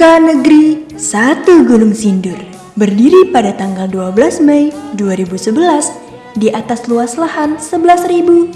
SMK Negeri 1 Gunung Sindur berdiri pada tanggal 12 Mei 2011 di atas luas lahan 11.919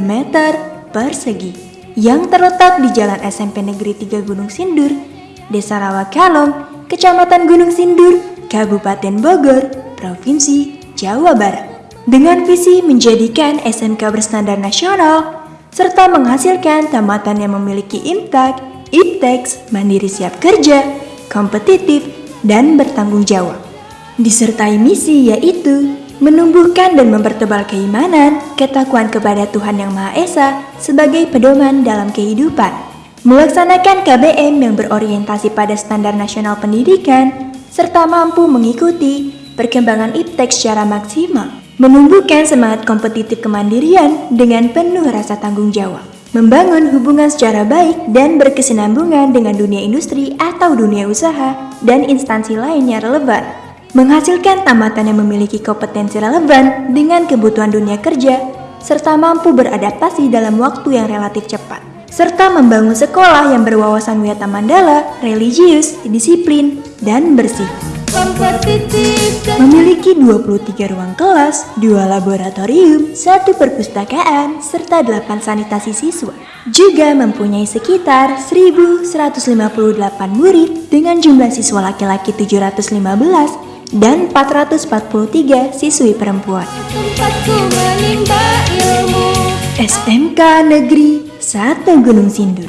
meter persegi yang terletak di Jalan SMP Negeri 3 Gunung Sindur, Desa Rawakalong, Kecamatan Gunung Sindur, Kabupaten Bogor, Provinsi Jawa Barat. Dengan visi menjadikan SMK berstandar nasional serta menghasilkan tamatan yang memiliki imtak, iptex, mandiri siap kerja, kompetitif, dan bertanggung jawab. Disertai misi yaitu menumbuhkan dan mempertebal keimanan, ketakwaan kepada Tuhan Yang Maha Esa sebagai pedoman dalam kehidupan, melaksanakan KBM yang berorientasi pada standar nasional pendidikan, serta mampu mengikuti perkembangan iptex secara maksimal. Menumbuhkan semangat kompetitif kemandirian dengan penuh rasa tanggung jawab, membangun hubungan secara baik dan berkesinambungan dengan dunia industri atau dunia usaha dan instansi lainnya relevan, menghasilkan tamatan yang memiliki kompetensi relevan dengan kebutuhan dunia kerja, serta mampu beradaptasi dalam waktu yang relatif cepat, serta membangun sekolah yang berwawasan wiyata mandala, religius, disiplin, dan bersih kompetitif Memiliki 23 ruang kelas, 2 laboratorium, 1 perpustakaan, serta 8 sanitasi siswa. Juga mempunyai sekitar 1158 murid dengan jumlah siswa laki-laki 715 dan 443 siswi perempuan. Tempatku menimba ilmu SMK Negeri 1 Gunung Sindur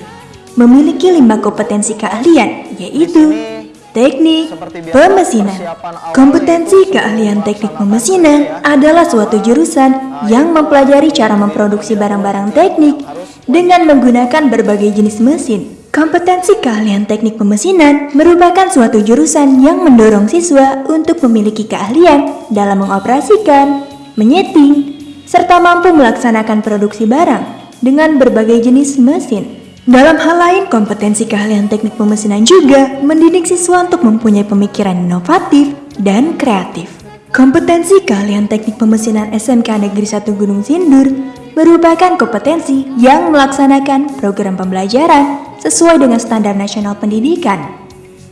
memiliki lima kompetensi keahlian yaitu Teknik pemesinan. Kompetensi keahlian teknik pemesinan adalah suatu jurusan yang mempelajari cara memproduksi barang-barang teknik dengan menggunakan berbagai jenis mesin. Kompetensi keahlian teknik pemesinan merupakan suatu jurusan yang mendorong siswa untuk memiliki keahlian dalam mengoperasikan, menyeting, serta mampu melaksanakan produksi barang dengan berbagai jenis mesin. Dalam hal lain, kompetensi keahlian teknik pemesinan juga mendidik siswa untuk mempunyai pemikiran inovatif dan kreatif. Kompetensi keahlian teknik pemesinan SMK Negeri 1 Gunung Sindur merupakan kompetensi yang melaksanakan program pembelajaran sesuai dengan standar nasional pendidikan.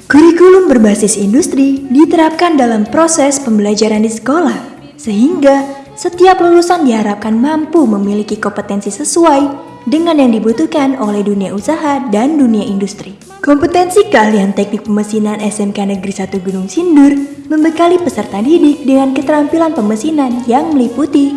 Kurikulum berbasis industri diterapkan dalam proses pembelajaran di sekolah, sehingga setiap lulusan diharapkan mampu memiliki kompetensi sesuai dengan yang dibutuhkan oleh dunia usaha dan dunia industri. Kompetensi keahlian teknik pemesinan SMK Negeri 1 Gunung Sindur membekali peserta didik dengan keterampilan pemesinan yang meliputi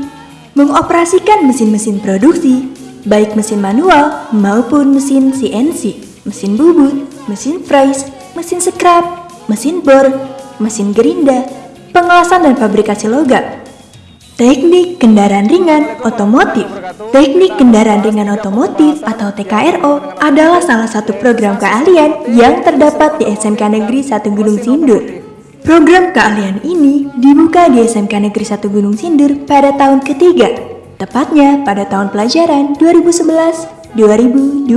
mengoperasikan mesin-mesin produksi, baik mesin manual maupun mesin CNC, mesin bubut, mesin fries, mesin scrap, mesin bor, mesin gerinda, pengelasan dan fabrikasi logam, Teknik kendaraan ringan otomotif Teknik kendaraan ringan otomotif atau TKRO adalah salah satu program keahlian yang terdapat di SMK Negeri 1 Gunung Sindur. Program keahlian ini dibuka di SMK Negeri 1 Gunung Sindur pada tahun ketiga, tepatnya pada tahun pelajaran 2011-2012.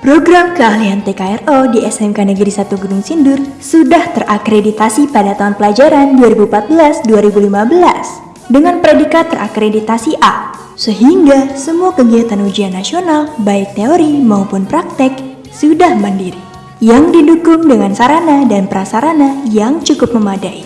Program keahlian TKRO di SMK Negeri 1 Gunung Sindur sudah terakreditasi pada tahun pelajaran 2014-2015 dengan predikat terakreditasi A, sehingga semua kegiatan ujian nasional, baik teori maupun praktek, sudah mandiri, yang didukung dengan sarana dan prasarana yang cukup memadai.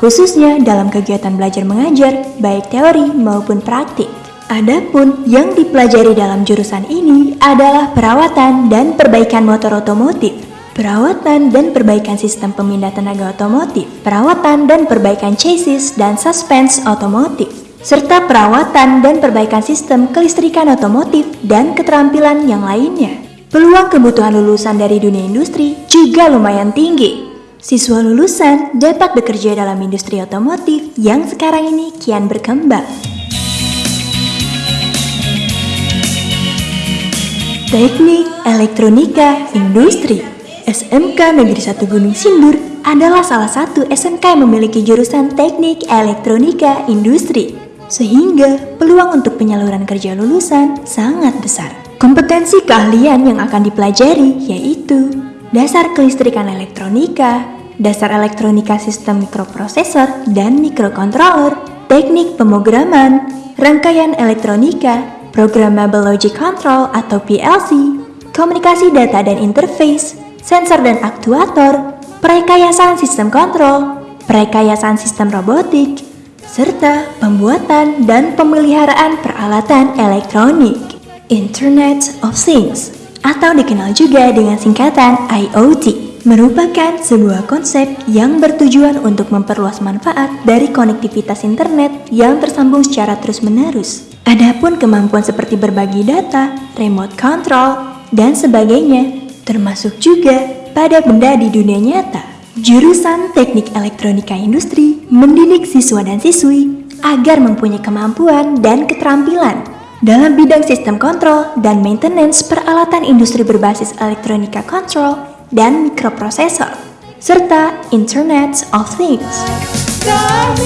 Khususnya dalam kegiatan belajar mengajar, baik teori maupun praktik. Adapun yang dipelajari dalam jurusan ini adalah perawatan dan perbaikan motor otomotif, perawatan dan perbaikan sistem pemindah tenaga otomotif, perawatan dan perbaikan chassis dan suspense otomotif, serta perawatan dan perbaikan sistem kelistrikan otomotif dan keterampilan yang lainnya. Peluang kebutuhan lulusan dari dunia industri juga lumayan tinggi. Siswa lulusan dapat bekerja dalam industri otomotif yang sekarang ini kian berkembang. Teknik Elektronika Industri SMK Negeri 1 Gunung Sindur adalah salah satu SMK yang memiliki jurusan teknik elektronika industri, sehingga peluang untuk penyaluran kerja lulusan sangat besar. Kompetensi keahlian yang akan dipelajari yaitu dasar kelistrikan elektronika, dasar elektronika sistem mikroprosesor dan mikrokontroller, teknik pemrograman, rangkaian elektronika, Programmable Logic Control atau PLC, komunikasi data dan interface, sensor dan aktuator, perekayasaan sistem kontrol, perekayasaan sistem robotik, serta pembuatan dan pemeliharaan peralatan elektronik. Internet of Things atau dikenal juga dengan singkatan IoT merupakan sebuah konsep yang bertujuan untuk memperluas manfaat dari konektivitas internet yang tersambung secara terus-menerus. Adapun kemampuan seperti berbagi data, remote control, dan sebagainya, termasuk juga pada benda di dunia nyata. Jurusan Teknik Elektronika Industri mendidik siswa dan siswi agar mempunyai kemampuan dan keterampilan dalam bidang sistem kontrol dan maintenance peralatan industri berbasis elektronika kontrol dan mikroprosesor, serta Internet of Things.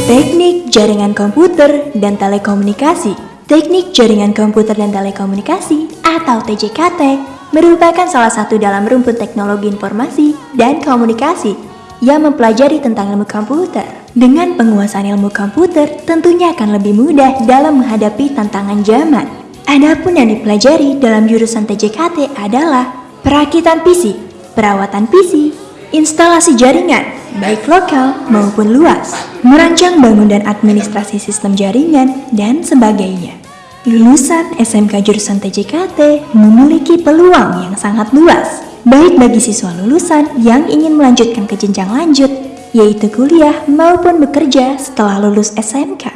Teknik jaringan komputer dan telekomunikasi Teknik jaringan komputer dan telekomunikasi atau TJKT merupakan salah satu dalam rumpun teknologi informasi dan komunikasi yang mempelajari tentang ilmu komputer. Dengan penguasaan ilmu komputer, tentunya akan lebih mudah dalam menghadapi tantangan zaman. Adapun yang dipelajari dalam jurusan TJKT adalah perakitan PC, perawatan PC, instalasi jaringan, baik lokal maupun luas, merancang bangun dan administrasi sistem jaringan, dan sebagainya. Lulusan SMK jurusan TJKT memiliki peluang yang sangat luas baik bagi siswa lulusan yang ingin melanjutkan ke jenjang lanjut, yaitu kuliah maupun bekerja setelah lulus SMK.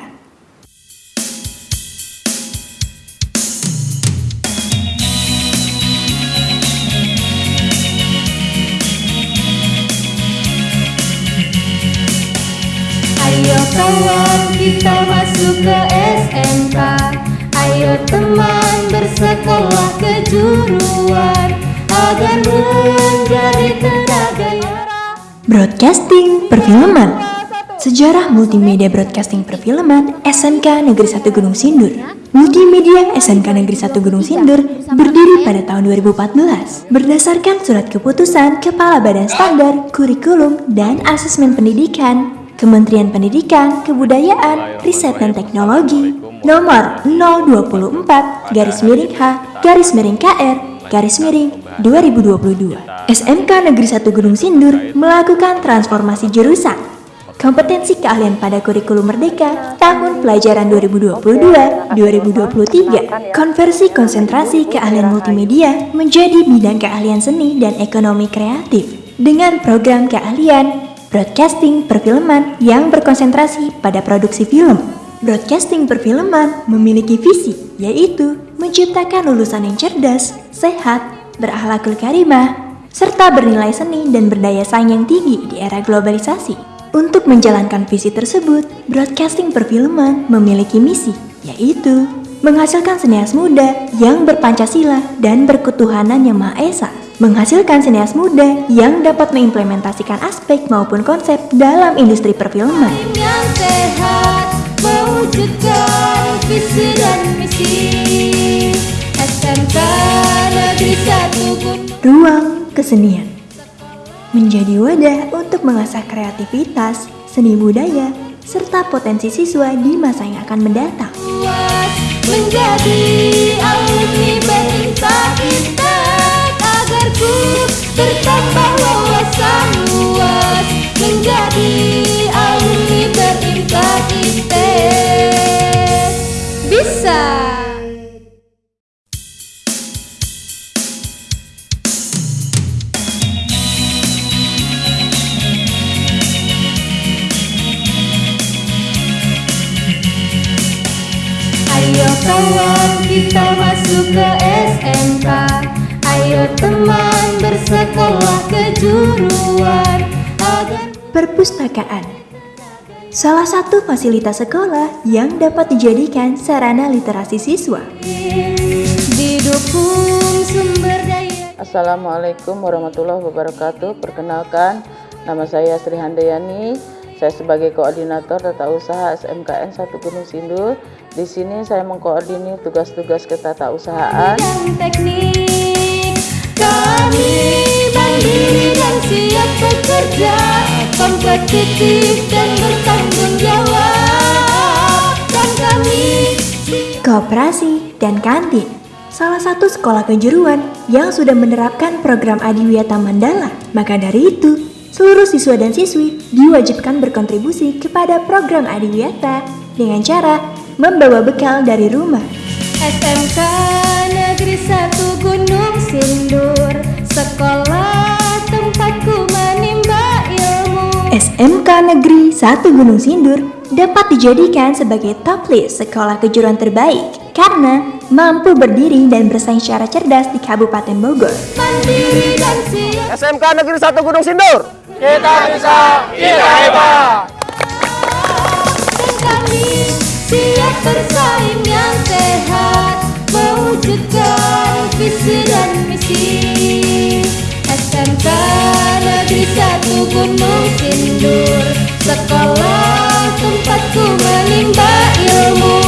Ayo teman bersekolah kejuruan agar menjadi tenaga Broadcasting Perfilman. Sejarah Multimedia Broadcasting Perfilman SMK Negeri 1 Gunung Sindur. Multimedia SMK Negeri 1 Gunung Sindur berdiri pada tahun 2014 berdasarkan surat keputusan Kepala Badan Standar, Kurikulum, dan Asesmen Pendidikan Kementerian Pendidikan, Kebudayaan, Riset dan Teknologi nomor 024 garis miring H garis miring KR garis miring 2022. SMK Negeri 1 Gunung Sindur melakukan transformasi jurusan. Kompetensi keahlian pada kurikulum merdeka tahun pelajaran 2022-2023 konversi konsentrasi keahlian multimedia menjadi bidang keahlian seni dan ekonomi kreatif. Dengan program keahlian broadcasting perfilman yang berkonsentrasi pada produksi film broadcasting perfilman memiliki visi yaitu menciptakan lulusan yang cerdas, sehat, berakhlakul karimah, serta bernilai seni dan berdaya saing yang tinggi di era globalisasi. Untuk menjalankan visi tersebut, Broadcasting Perfilman memiliki misi, yaitu menghasilkan sinias muda yang berpancasila dan berketuhanan yang Maha Esa, menghasilkan sinias muda yang dapat mengimplementasikan aspek maupun konsep dalam industri perfilman. Yang sehat mewujudkan visi dan misi SMK Ruang kesenian menjadi wadah untuk mengasah kreativitas, seni budaya, serta potensi siswa di masa yang akan mendatang. Menjadi alumni berintegritas kawan kita masuk ke SMK Ayo teman bersekolah kejuruan agar Perpustakaan. Salah satu fasilitas sekolah yang dapat dijadikan sarana literasi siswa. Didukung sumber daya. Assalamualaikum warahmatullahi wabarakatuh. Perkenalkan, nama saya Sri Handayani. Saya sebagai koordinator tata usaha SMKN 1 Gunung Sindur. Di sini saya mengkoordinir tugas-tugas ketatausahaan. Teknik kami mandiri dan siap bekerja, kompetitif dan bertanggung jawab. Dan kami Kooperasi dan kantin. Salah satu sekolah kejuruan yang sudah menerapkan program Adiwiyata Mandala. Maka dari itu, seluruh siswa dan siswi diwajibkan berkontribusi kepada program Adiwiyata dengan cara membawa bekal dari rumah. SMK Negeri 1 Gunung Sindur Sekolah tempatku menimba ilmu SMK Negeri 1 Gunung Sindur dapat dijadikan sebagai top list sekolah kejuruan terbaik karena mampu berdiri dan bersaing secara cerdas di Kabupaten Bogor. Mandiri dan siap SMK Negeri 1 Gunung Sindur. Kita bisa, kita hebat. Bersaing yang sehat Mewujudkan visi dan misi. SMK Negeri 1 Gunung Sindur Sekolah tempatku menimba ilmu